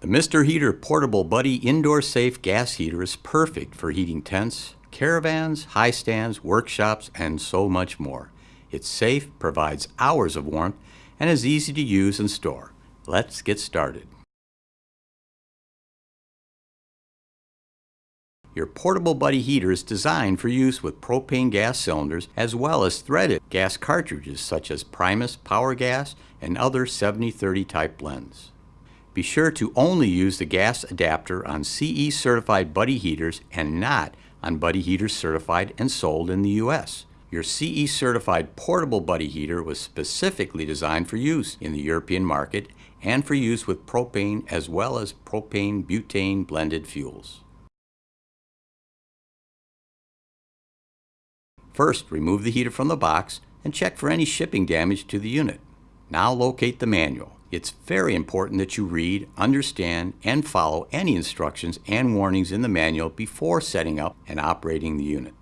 The Mr. Heater Portable Buddy Indoor Safe Gas Heater is perfect for heating tents, caravans, high stands, workshops, and so much more. It's safe, provides hours of warmth, and is easy to use and store. Let's get started. Your portable buddy heater is designed for use with propane gas cylinders as well as threaded gas cartridges such as Primus Power Gas and other 7030 type blends. Be sure to only use the gas adapter on CE certified buddy heaters and not on buddy heaters certified and sold in the US. Your CE certified portable buddy heater was specifically designed for use in the European market and for use with propane as well as propane butane blended fuels. First, remove the heater from the box and check for any shipping damage to the unit. Now locate the manual. It's very important that you read, understand, and follow any instructions and warnings in the manual before setting up and operating the unit.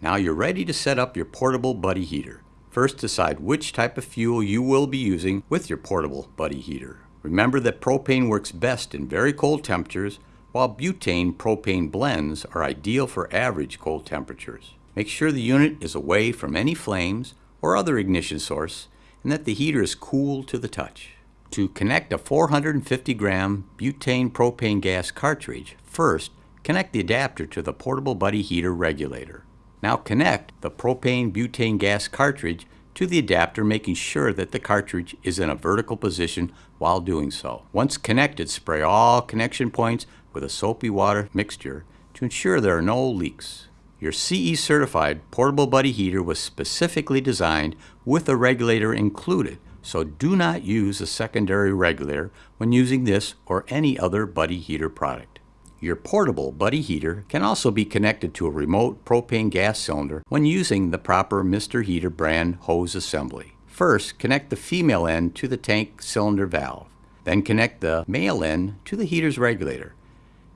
Now you're ready to set up your portable buddy heater. First decide which type of fuel you will be using with your portable buddy heater. Remember that propane works best in very cold temperatures while butane propane blends are ideal for average cold temperatures. Make sure the unit is away from any flames or other ignition source and that the heater is cool to the touch. To connect a 450 gram butane propane gas cartridge, first connect the adapter to the portable buddy heater regulator. Now connect the propane butane gas cartridge to the adapter making sure that the cartridge is in a vertical position while doing so. Once connected, spray all connection points with a soapy water mixture to ensure there are no leaks. Your CE certified portable buddy heater was specifically designed with a regulator included, so do not use a secondary regulator when using this or any other buddy heater product. Your portable buddy heater can also be connected to a remote propane gas cylinder when using the proper Mr. Heater brand hose assembly. First, connect the female end to the tank cylinder valve. Then connect the male end to the heater's regulator.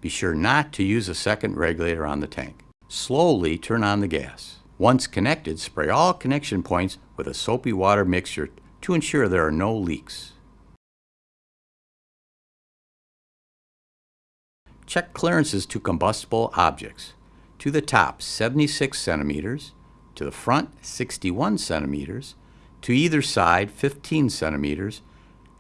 Be sure not to use a second regulator on the tank. Slowly turn on the gas. Once connected, spray all connection points with a soapy water mixture to ensure there are no leaks. Check clearances to combustible objects. To the top 76 centimeters, to the front 61 centimeters, to either side 15 centimeters,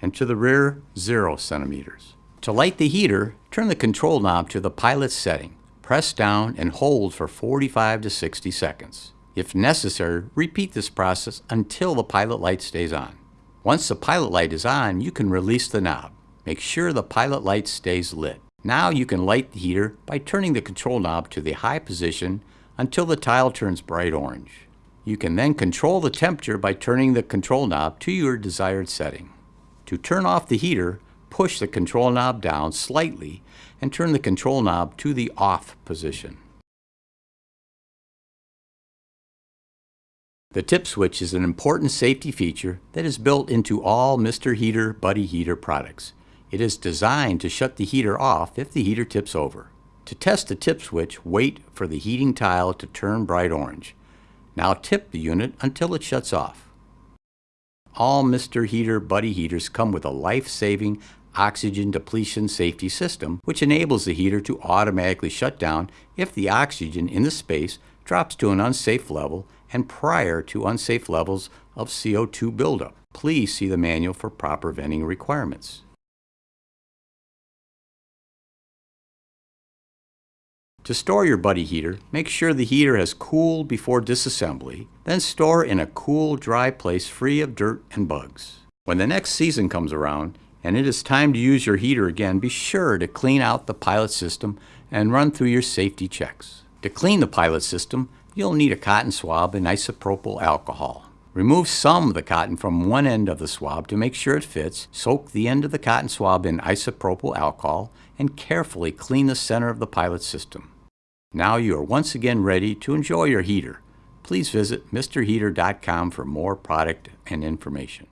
and to the rear 0 centimeters. To light the heater, turn the control knob to the pilot setting. Press down and hold for 45 to 60 seconds. If necessary, repeat this process until the pilot light stays on. Once the pilot light is on, you can release the knob. Make sure the pilot light stays lit. Now you can light the heater by turning the control knob to the high position until the tile turns bright orange. You can then control the temperature by turning the control knob to your desired setting. To turn off the heater, push the control knob down slightly and turn the control knob to the off position. The tip switch is an important safety feature that is built into all Mr. Heater Buddy Heater products. It is designed to shut the heater off if the heater tips over. To test the tip switch, wait for the heating tile to turn bright orange. Now tip the unit until it shuts off. All Mr. Heater Buddy heaters come with a life-saving oxygen depletion safety system, which enables the heater to automatically shut down if the oxygen in the space drops to an unsafe level and prior to unsafe levels of CO2 buildup. Please see the manual for proper venting requirements. To store your buddy heater, make sure the heater has cooled before disassembly, then store in a cool, dry place free of dirt and bugs. When the next season comes around and it is time to use your heater again, be sure to clean out the pilot system and run through your safety checks. To clean the pilot system, you'll need a cotton swab and isopropyl alcohol. Remove some of the cotton from one end of the swab to make sure it fits. Soak the end of the cotton swab in isopropyl alcohol and carefully clean the center of the pilot system. Now you are once again ready to enjoy your heater. Please visit MrHeater.com for more product and information.